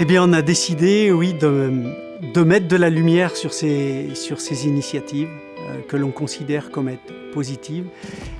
Eh bien, on a décidé, oui, de, mettre de la lumière sur ces, initiatives euh, que l'on considère comme être positives.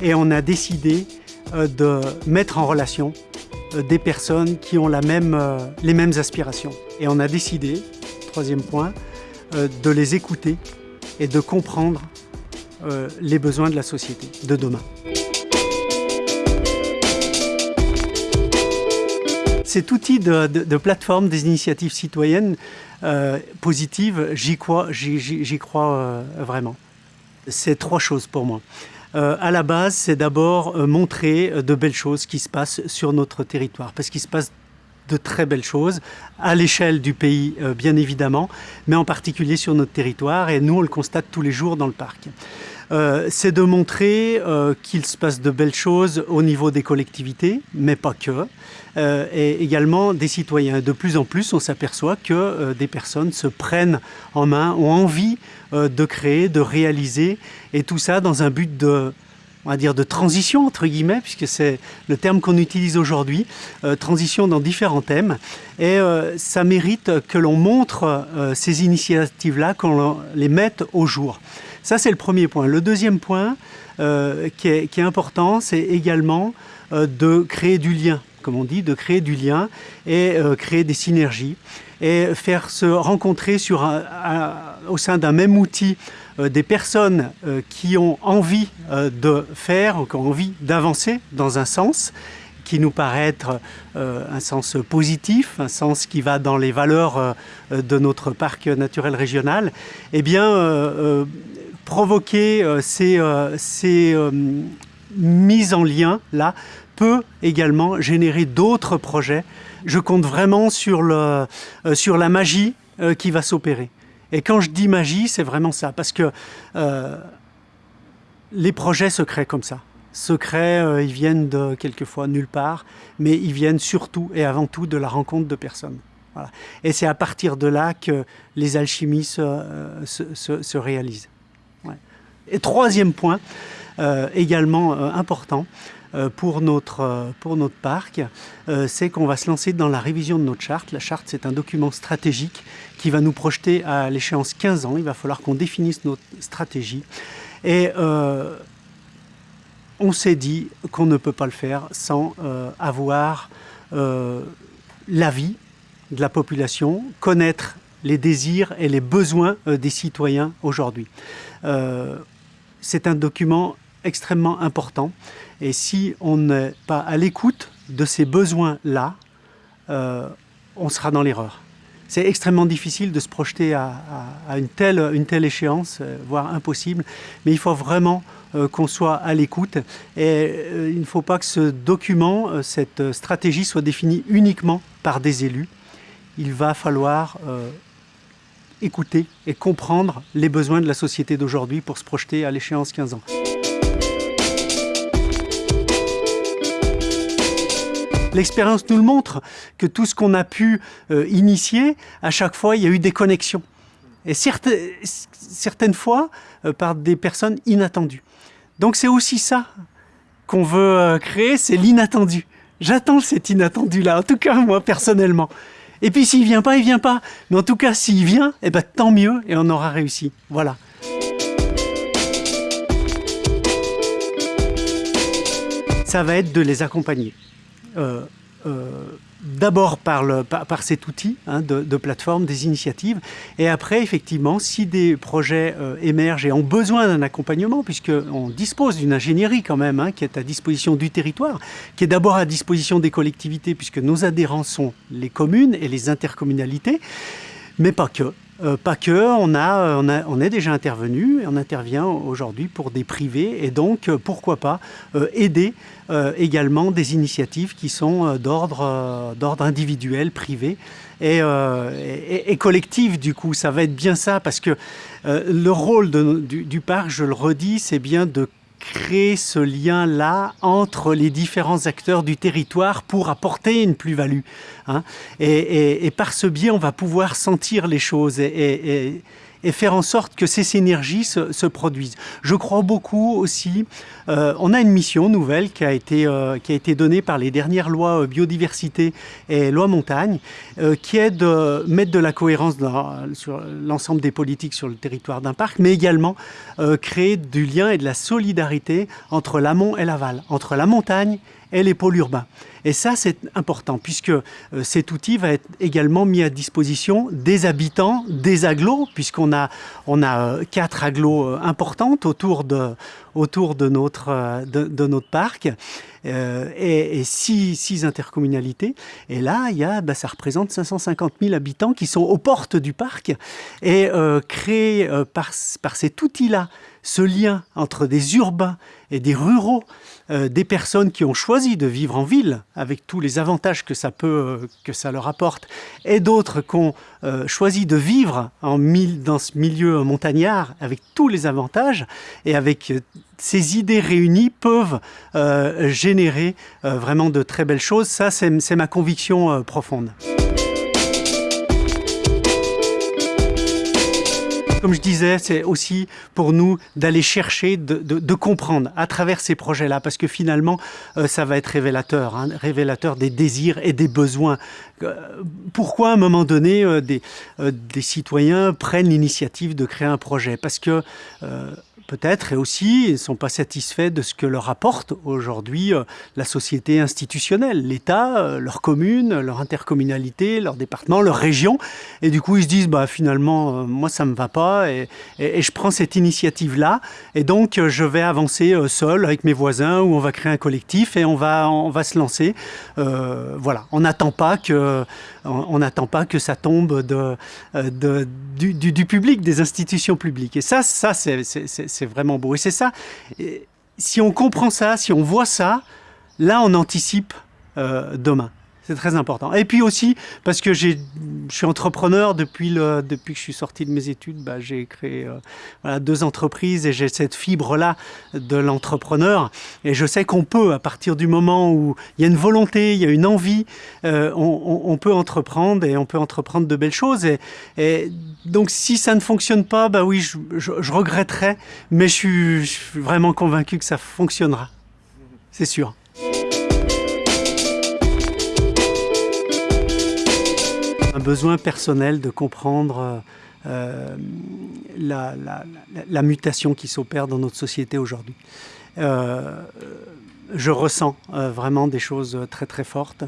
Et on a décidé euh, de mettre en relation euh, des personnes qui ont les mêmes aspirations. Et on a décidé, troisième point, de les écouter et de comprendre les besoins de la société de demain. Cet outil de, plateforme des initiatives citoyennes euh, positives, j'y crois, euh, vraiment. C'est trois choses pour moi. Euh, à la base, c'est d'abord montrer de belles choses qui se passent sur notre territoire, parce qu'il se passe de très belles choses, à l'échelle du pays bien évidemment, mais en particulier sur notre territoire, et nous on le constate tous les jours dans le parc. Euh, c'est de montrer euh, qu'il se passe de belles choses au niveau des collectivités, mais pas que, euh, et également des citoyens. De plus en plus, on s'aperçoit que des personnes se prennent en main, ont envie de créer, de réaliser, et tout ça dans un but de on va dire de transition entre guillemets, puisque c'est le terme qu'on utilise aujourd'hui, transition dans différents thèmes. Et ça mérite que l'on montre ces initiatives-là, qu'on les mette au jour. Ça, c'est le premier point. Le deuxième point euh, qui, est, important, c'est également euh, de créer du lien, comme on dit, de créer du lien et euh, créer des synergies et faire se rencontrer au sein d'un même outil des personnes qui ont envie de faire, qui ont envie d'avancer dans un sens qui nous paraît être un sens positif, un sens qui va dans les valeurs de notre parc naturel régional, eh bien, provoquer ces, ces mises en lien là peut également générer d'autres projets. Je compte vraiment sur, la magie qui va s'opérer. Et quand je dis magie, c'est vraiment ça, parce que les projets se créent comme ça secrets, euh, ils viennent de quelquefois nulle part, mais ils viennent surtout et avant tout de la rencontre de personnes. Et c'est à partir de là que les alchimies se, euh, réalisent. Et troisième point, euh, également important pour, notre, pour notre parc, c'est qu'on va se lancer dans la révision de notre charte. La charte, c'est un document stratégique qui va nous projeter à l'échéance 15 ans. Il va falloir qu'on définisse notre stratégie. Et on s'est dit qu'on ne peut pas le faire sans euh, avoir euh, l'avis de la population, connaître les désirs et les besoins euh, des citoyens aujourd'hui. C'est un document extrêmement important et si on n'est pas à l'écoute de ces besoins-là, on sera dans l'erreur c'est extrêmement difficile de se projeter à, une, telle, une, telle, échéance, euh, voire impossible. Mais il faut vraiment euh, qu'on soit à l'écoute. Et euh, il ne faut pas que ce document, cette stratégie soit définie uniquement par des élus. Il va falloir écouter et comprendre les besoins de la société d'aujourd'hui pour se projeter à l'échéance 15 ans. L'expérience nous le montre, que tout ce qu'on a pu euh, initier, à chaque fois, il y a eu des connexions. Et certaines fois, euh, par des personnes inattendues. Donc c'est aussi ça qu'on veut euh, créer, c'est l'inattendu. J'attends cet inattendu-là, en tout cas moi personnellement. Et puis s'il vient pas, il vient pas. Mais en tout cas, s'il vient, eh ben, tant mieux et on aura réussi. Voilà. Ça va être de les accompagner. Euh, euh, d'abord par, cet outil hein, de, plateforme, des initiatives, et après, effectivement, si des projets euh, émergent et ont besoin d'un accompagnement, puisqu'on dispose d'une ingénierie quand même, hein, qui est à disposition du territoire, qui est d'abord à disposition des collectivités, puisque nos adhérents sont les communes et les intercommunalités, mais pas que. Euh, pas que, on, a, on, est déjà intervenu on intervient aujourd'hui pour des privés et donc euh, pourquoi pas euh, aider également des initiatives qui sont d'ordre individuel, privé et, et, collectif du coup. Ça va être bien ça parce que le rôle du, du parc, je le redis, c'est bien de créer ce lien-là entre les différents acteurs du territoire pour apporter une plus-value. Hein. Et, par ce biais, on va pouvoir sentir les choses et, et faire en sorte que ces synergies se, produisent. Je crois beaucoup aussi, euh, on a une mission nouvelle qui a été, euh, qui a été donnée par les dernières lois biodiversité et loi montagne, qui est de mettre de la cohérence sur l'ensemble des politiques sur le territoire d'un parc, mais également créer du lien et de la solidarité entre l'amont et l'aval, entre la montagne et les pôles urbains. Et ça, c'est important, puisque euh, cet outil va être également mis à disposition des habitants, des agglos, puisqu'on a, on a euh, quatre agglos euh, importantes autour de, autour de, notre, de, notre parc, et, six, intercommunalités. Et là, il y a, bah, ça représente 550 000 habitants qui sont aux portes du parc, et créer par, par cet outil-là, ce lien entre des urbains et des ruraux, euh, des personnes qui ont choisi de vivre en ville, avec tous les avantages que ça, peut, euh, que ça leur apporte, et d'autres qui ont euh, choisi de vivre en dans ce milieu montagnard, avec tous les avantages, et avec ces idées réunies peuvent générer vraiment de très belles choses. Ça, c'est ma conviction profonde. Comme je disais, c'est aussi pour nous d'aller chercher, de, comprendre à travers ces projets-là, parce que finalement, euh, ça va être révélateur, hein, révélateur des désirs et des besoins. Euh, pourquoi à un moment donné, euh, des, des, citoyens prennent l'initiative de créer un projet? Parce que peut-être, et aussi, ils ne sont pas satisfaits de ce que leur apporte aujourd'hui euh, la société institutionnelle, l'État, euh, leur commune, leur intercommunalité, leur département, leur région. Et du coup, ils se disent, bah, finalement, euh, moi, ça ne me va pas, et, je prends cette initiative-là, et donc je vais avancer seul avec mes voisins, ou on va créer un collectif, et on va, on va se lancer. voilà, on n'attend pas que on n'attend pas que ça tombe du, du, public, des institutions publiques. Et ça, ça c'est vraiment beau. Et c'est ça, si on comprend ça, si on voit ça, là, on anticipe euh, demain. C'est très important. Et puis aussi, parce que je suis entrepreneur depuis, depuis que je suis sorti de mes études, bah, j'ai créé euh, deux entreprises et j'ai cette fibre-là de l'entrepreneur. Et je sais qu'on peut, à partir du moment où il y a une volonté, il y a une envie, euh, on, peut entreprendre et on peut entreprendre de belles choses. Et, et donc si ça ne fonctionne pas, bah oui, je, je, regretterai, mais je suis, je suis vraiment convaincu que ça fonctionnera. C'est sûr. Un besoin personnel de comprendre euh, la, mutation qui s'opère dans notre société aujourd'hui. Euh, je ressens euh, vraiment des choses très très fortes.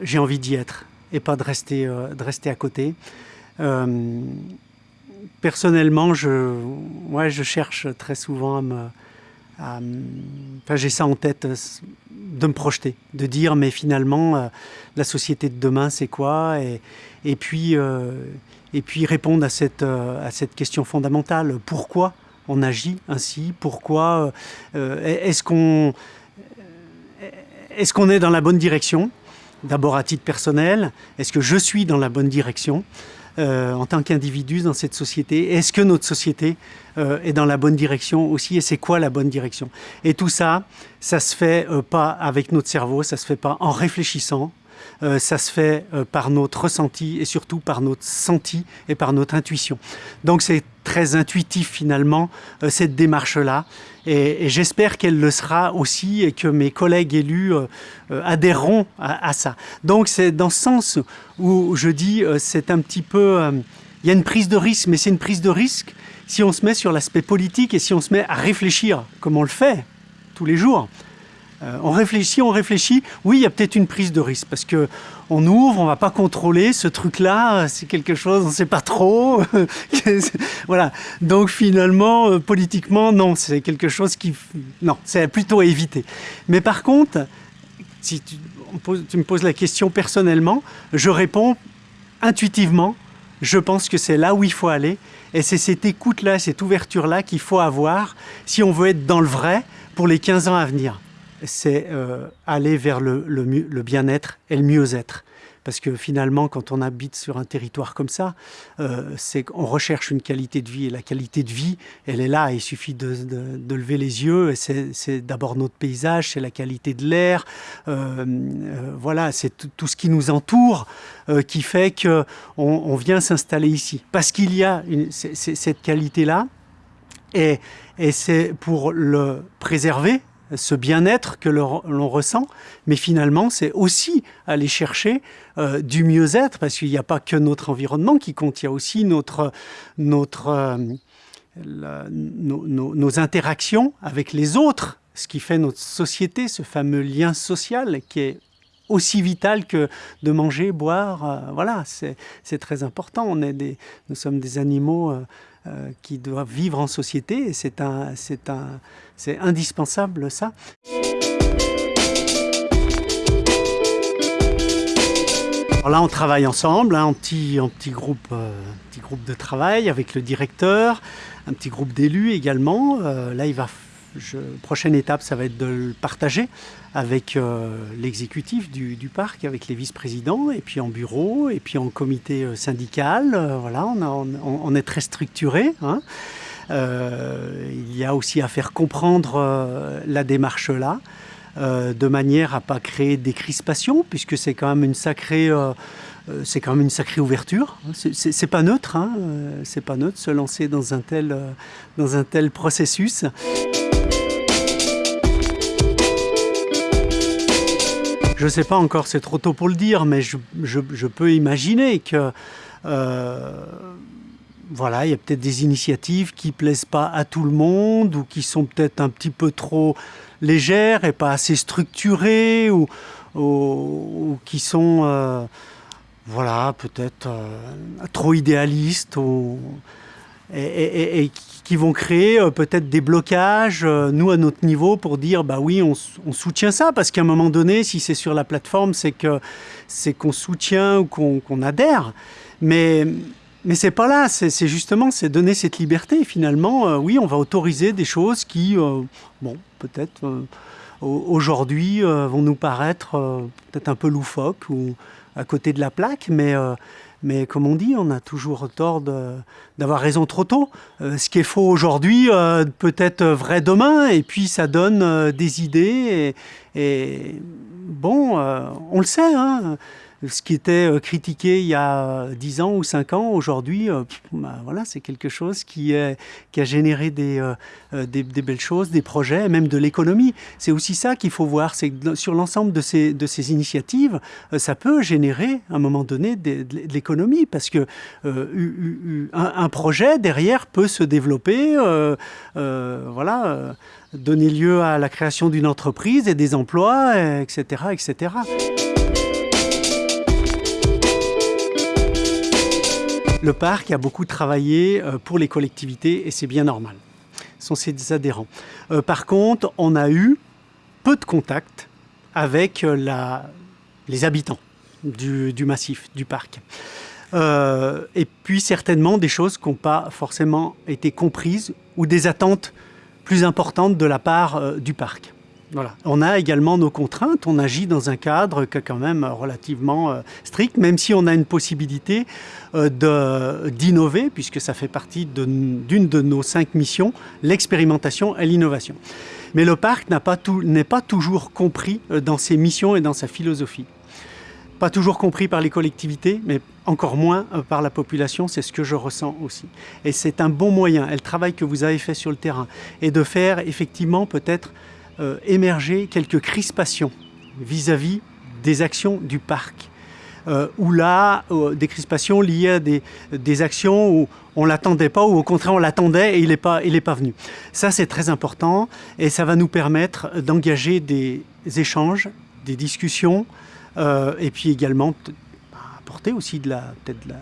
J'ai envie d'y être et pas de rester, de rester à côté. personnellement, je, je cherche très souvent à me, enfin, j'ai ça en tête, euh, de me projeter, de dire mais finalement euh, la société de demain c'est quoi? Et, puis, euh, et puis répondre à cette, à cette question fondamentale, pourquoi on agit ainsi, pourquoi est-ce qu'on est, qu'on est dans la bonne direction? D'abord à titre personnel, est-ce que je suis dans la bonne direction? Euh, en tant qu'individu dans cette société Est-ce que notre société euh, est dans la bonne direction aussi Et c'est quoi la bonne direction? Et tout ça, ça se fait euh, pas avec notre cerveau, ça se fait pas en réfléchissant, ça se fait par notre ressenti et surtout par notre senti et par notre intuition. Donc c'est très intuitif finalement euh, cette démarche-là et, j'espère qu'elle le sera aussi et que mes collègues élus adhéreront à, ça. Donc c'est dans ce sens où je dis c'est un petit peu... il y a une prise de risque, mais c'est une prise de risque si on se met sur l'aspect politique et si on se met à réfléchir comme on le fait tous les jours. Euh, on réfléchit, on réfléchit, oui, il y a peut-être une prise de risque parce que on ouvre, on va pas contrôler ce truc-là, c'est quelque chose, on ne sait pas trop. voilà. Donc finalement, euh, politiquement, non, c'est quelque chose qui, non, c'est plutôt à éviter. Mais par contre, si tu, tu me poses la question personnellement, je réponds intuitivement. Je pense que c'est là où il faut aller. Et c'est cette écoute-là, cette ouverture-là qu'il faut avoir si on veut être dans le vrai pour les 15 ans à venir c'est euh, aller vers le, bien-être et le mieux-être. parce que finalement, quand on habite sur un territoire comme ça, euh, c'est qu'on recherche une qualité de vie, et la qualité de vie, elle est là, il suffit de, lever les yeux, et c'est d'abord notre paysage, c'est la qualité de l'air, euh, euh, voilà, c'est tout ce qui nous entoure qui fait qu'on on vient s'installer ici, parce qu'il y a cette qualité-là, et c'est pour le préserver, ce bien-être que l'on ressent, mais finalement c'est aussi aller chercher euh, du mieux-être, parce qu'il n'y a pas que notre environnement qui compte, il y a aussi notre, euh, nos, interactions avec les autres, ce qui fait notre société, ce fameux lien social qui est aussi vital que de manger, boire, euh, voilà, c'est très important. On est des, nous sommes des animaux qui doivent vivre en société c'est indispensable ça. Alors là, on travaille ensemble, hein, en, petit, en petit, groupe, euh, petit groupe de travail avec le directeur, un petit groupe d'élus également. Euh, là, il va je, prochaine étape, ça va être de le partager avec euh, l'exécutif du, parc, avec les vice-présidents, et puis en bureau, et puis en comité euh, syndical. Euh, voilà, on, est très structuré. Hein. il y a aussi à faire comprendre la démarche là, de manière à pas créer des crispations, puisque c'est quand même une sacrée c'est quand même une sacrée ouverture. C'est pas neutre, hein, c'est pas neutre se lancer dans un tel, dans un tel processus. Je ne sais pas encore, c'est trop tôt pour le dire, mais je, peux imaginer que euh, voilà, il y a peut-être des initiatives qui plaisent pas à tout le monde ou qui sont peut-être un petit peu trop légères et pas assez structurées ou, qui sont euh, voilà, peut-être euh, trop idéalistes qui vont créer euh, peut-être des blocages, euh, nous à notre niveau, pour dire bah oui, on, soutient ça, parce qu'à un moment donné, si c'est sur la plateforme, c'est que c'est qu'on soutient ou qu'on adhère. Mais mais c'est pas là, c'est justement c'est donner cette liberté. Finalement, euh, oui, on va autoriser des choses qui, bon, peut-être aujourd'hui vont nous paraître peut-être un peu loufoques ou à côté de la plaque, mais mais comme on dit, on a toujours tort d'avoir raison trop tôt. Euh, ce qui est faux aujourd'hui euh, peut être vrai demain, et puis ça donne euh, des idées. Et, bon, on le sait, hein, ce qui était euh, critiqué il y a 10 ans ou 5 ans, aujourd'hui, euh, bah, voilà, c'est quelque chose qui, a généré des, euh, belles choses, des projets, même de l'économie. C'est aussi ça qu'il faut voir, c'est que sur l'ensemble de ces, initiatives, ça peut générer à un moment donné de, l'économie, parce que projet derrière peut se développer, voilà, donner lieu à la création d'une entreprise et des emplois, etc., etc. Le parc a beaucoup travaillé euh, pour les collectivités et c'est bien normal. Ce sont ses adhérents. Euh, par contre, on a eu peu de contacts avec euh, les habitants du, massif, du parc. et puis certainement des choses qui n'ont pas forcément été comprises ou des attentes plus importantes de la part du parc. On a également nos contraintes, on agit dans un cadre qui est quand même relativement euh, strict, même si on a une possibilité euh, d'innover, puisque ça fait partie d'une de, nos cinq missions, l'expérimentation et l'innovation. Mais le parc n'est pas, toujours compris euh, dans ses missions et dans sa philosophie. Pas toujours compris par les collectivités, mais encore moins par la population, c'est ce que je ressens aussi. Et c'est un bon moyen, et le travail que vous avez fait sur le terrain, et de faire effectivement peut-être euh, émerger quelques crispations vis-à-vis des actions du parc. Euh, ou là, euh, des crispations liées à des, des actions où on ne l'attendait pas, ou au contraire on l'attendait et il n'est pas, pas venu. Ça c'est très important et ça va nous permettre d'engager des échanges, des discussions et puis également apporter aussi de la, peut-être de la,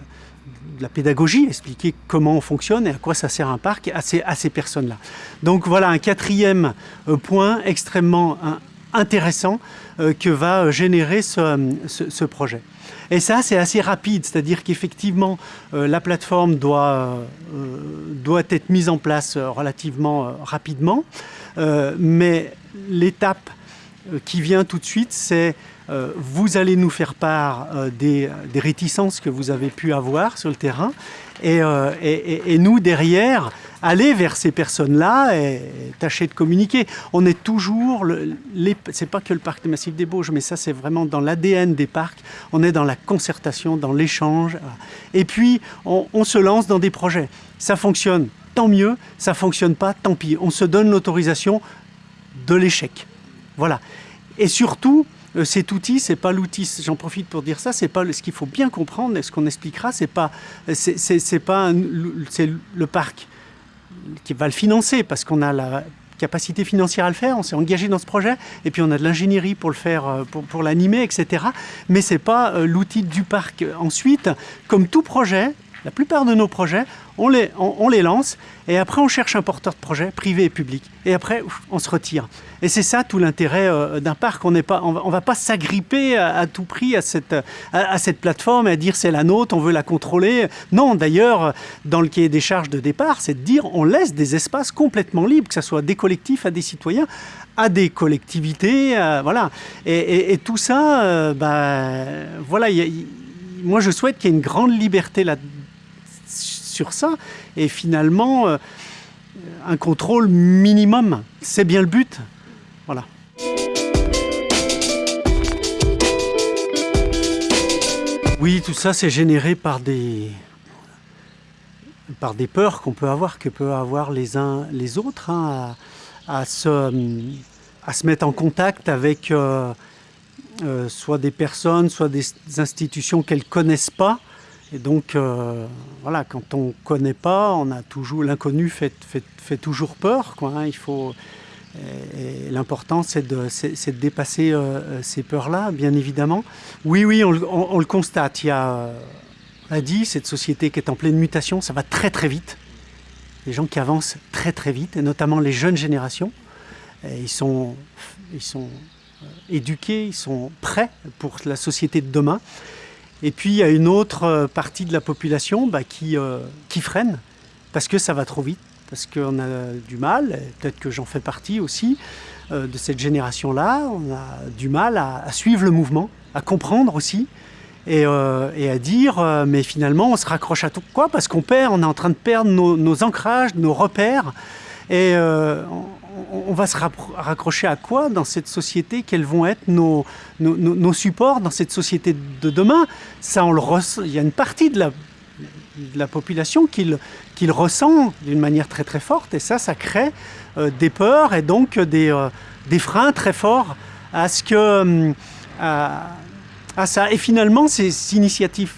de la pédagogie, expliquer comment on fonctionne et à quoi ça sert un parc à ces, à ces personnes-là. Donc voilà un quatrième euh, point extrêmement hein, intéressant euh, que va euh, générer ce, projet. Et ça, c'est assez rapide, c'est-à-dire qu'effectivement, la plateforme doit, doit être mise en place relativement rapidement, mais l'étape qui vient tout de suite, c'est vous allez nous faire part des, réticences que vous avez pu avoir sur le terrain et, et nous derrière aller vers ces personnes-là et tâcher de communiquer. On est toujours, c'est pas que le parc des Massifs des Bauges, mais ça c'est vraiment dans l'ADN des parcs, on est dans la concertation, dans l'échange, et puis on, on se lance dans des projets. Ça fonctionne, tant mieux, ça fonctionne pas, tant pis. On se donne l'autorisation de l'échec. Voilà. Et surtout, euh, cet outil, c'est pas l'outil, j'en profite pour dire ça, c'est pas ce qu'il faut bien comprendre, et ce qu'on expliquera, c'est pas, c'est pas, c'est le parc qui va le financer parce qu'on a la capacité financière à le faire, on s'est engagé dans ce projet, et puis on a de l'ingénierie pour le faire, euh, pour, pour l'animer, etc. Mais ce n'est pas euh, l'outil du parc. Ensuite, comme tout projet, la plupart de nos projets, on les, on, les lance et après on cherche un porteur de projet, privé et public. Et après, on se retire. Et c'est ça tout l'intérêt euh, d'un parc. On ne va, pas s'agripper à, tout prix à cette, à, cette plateforme et à dire c'est la nôtre, on veut la contrôler. Non, d'ailleurs, dans le cahier des charges de départ, c'est de dire on laisse des espaces complètement libres, que ce soit des collectifs à des citoyens, à des collectivités, voilà. Et, tout ça, euh, bah, voilà, moi je souhaite qu'il y ait une grande liberté là ça et finalement euh, un contrôle minimum. C'est bien le but. Voilà. Oui, tout ça c'est généré par des, par des peurs qu'on peut avoir, que peuvent avoir les uns les autres, hein, à, se, à se mettre en contact avec euh, euh, soit des personnes, soit des institutions qu'elles ne connaissent pas, et donc, euh, voilà, quand on ne connaît pas, on a toujours l'inconnu fait, fait, fait, toujours peur. Quoi, hein. il faut, l'important, c'est de, de, dépasser euh, ces peurs-là, bien évidemment. Oui, oui, on, le constate. Il y a, on dit, cette société qui est en pleine mutation, ça va très très vite. Les gens qui avancent très très vite, et notamment les jeunes générations, ils sont, ils sont euh, éduqués, ils sont prêts pour la société de demain. Et puis il y a une autre euh, partie de la population bah, qui, euh, qui freine parce que ça va trop vite, parce qu'on a du mal, peut-être que j'en fais partie aussi, euh, de cette génération-là, on a du mal à, suivre le mouvement, à comprendre aussi, et, à dire, mais finalement on se raccroche à tout. Quoi? Parce qu'on perd, on est en train de perdre nos, ancrages, nos repères, et va se raccrocher à quoi dans cette société Quels vont être nos, supports dans cette société de demain? Ça, on le Il y a une partie de la, population qui le, ressent d'une manière très très forte, et ça, ça crée euh, des peurs et donc des, euh, des, freins très forts à ce que euh, à ça. Et finalement, ces initiatives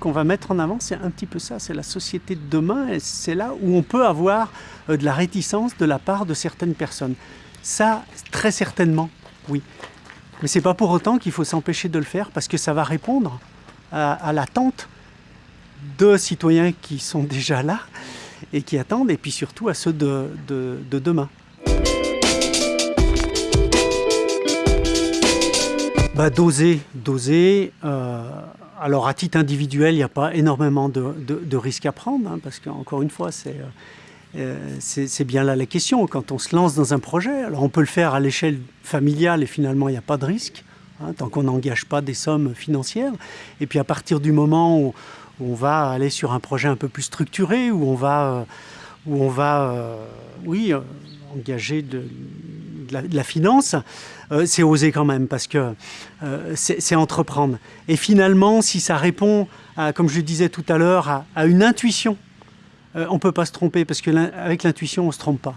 qu'on va mettre en avant, c'est un petit peu ça, c'est la société de demain, et c'est là où on peut avoir euh, de la réticence de la part de certaines personnes. Ça, très certainement, oui. Mais c'est pas pour autant qu'il faut s'empêcher de le faire, parce que ça va répondre à, l'attente de citoyens qui sont déjà là et qui attendent, et puis surtout à ceux de, de, demain. Bah, doser, doser. Euh, alors à titre individuel, il n'y a pas énormément de, risques à prendre, hein, parce qu'encore une fois, euh, euh, c'est bien là la question. Quand on se lance dans un projet, alors on peut le faire à l'échelle familiale et finalement il n'y a pas de risque, hein, tant qu'on n'engage pas des sommes financières. Et puis à partir du moment où, on va aller sur un projet un peu plus structuré, où on va, euh, où on va oui, engager de, la, finance, euh, c'est oser quand même, parce que euh, c'est entreprendre. Et finalement, si ça répond, à, comme je le disais tout à l'heure, à, une intuition, euh, on ne peut pas se tromper, parce qu'avec l'intuition, on ne se trompe pas.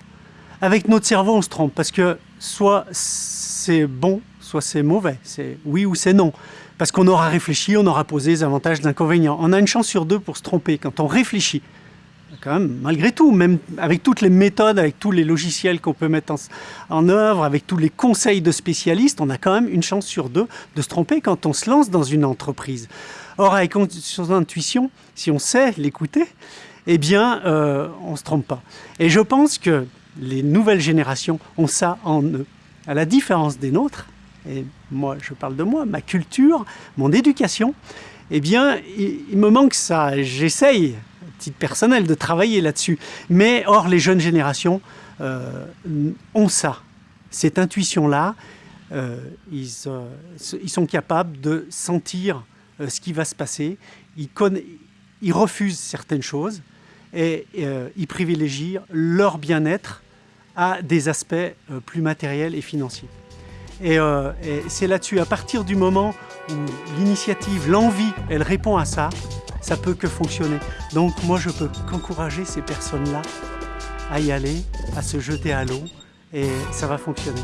Avec notre cerveau, on se trompe, parce que soit c'est bon, soit c'est mauvais, c'est oui ou c'est non. Parce qu'on aura réfléchi, on aura posé les avantages, les inconvénients. On a une chance sur deux pour se tromper quand on réfléchit quand même, malgré tout, même avec toutes les méthodes, avec tous les logiciels qu'on peut mettre en, œuvre, avec tous les conseils de spécialistes, on a quand même une chance sur deux de se tromper quand on se lance dans une entreprise. Or, avec son intuition, si on sait l'écouter, eh bien, euh, on ne se trompe pas. Et je pense que les nouvelles générations ont ça en eux. À la différence des nôtres, et moi, je parle de moi, ma culture, mon éducation, eh bien, il me manque ça. J'essaye personnel, de travailler là-dessus. Mais or, les jeunes générations euh, ont ça. cette intuition-là, euh, ils, euh, ils, sont capables de sentir ce qui va se passer. Ils, ils refusent certaines choses et ils privilégient leur bien-être à des aspects plus matériels et financiers. Et, et c'est là-dessus, à partir du moment où l'initiative, l'envie, elle répond à ça, ça peut que fonctionner. Donc moi, je peux qu'encourager ces personnes-là à y aller, à se jeter à l'eau, et ça va fonctionner.